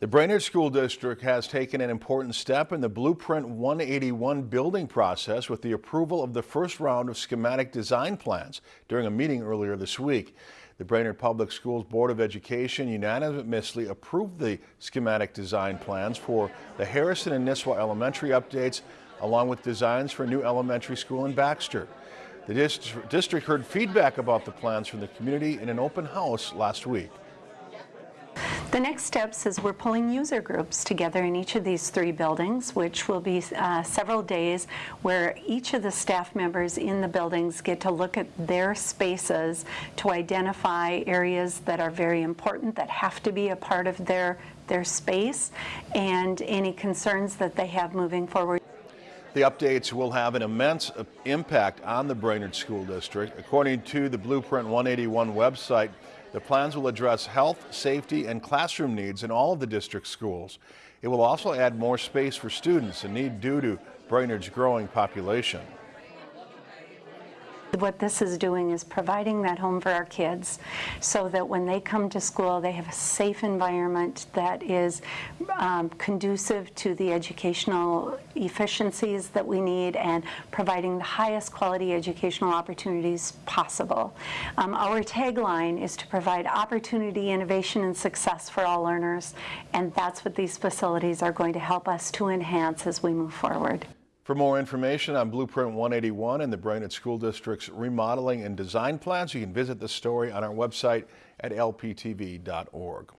The Brainerd School District has taken an important step in the Blueprint 181 building process with the approval of the first round of schematic design plans during a meeting earlier this week. The Brainerd Public Schools Board of Education unanimously approved the schematic design plans for the Harrison and Nisswa Elementary updates along with designs for a new elementary school in Baxter. The district heard feedback about the plans from the community in an open house last week. The next steps is we're pulling user groups together in each of these three buildings, which will be uh, several days where each of the staff members in the buildings get to look at their spaces to identify areas that are very important, that have to be a part of their, their space, and any concerns that they have moving forward. The updates will have an immense uh, impact on the Brainerd School District. According to the Blueprint 181 website, the plans will address health, safety, and classroom needs in all of the district schools. It will also add more space for students in need due to Brainerd's growing population. What this is doing is providing that home for our kids so that when they come to school they have a safe environment that is um, conducive to the educational efficiencies that we need and providing the highest quality educational opportunities possible. Um, our tagline is to provide opportunity, innovation, and success for all learners and that's what these facilities are going to help us to enhance as we move forward. For more information on Blueprint 181 and the Brainerd School District's remodeling and design plans, you can visit the story on our website at lptv.org.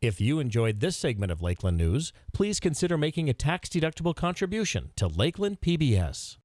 If you enjoyed this segment of Lakeland News, please consider making a tax-deductible contribution to Lakeland PBS.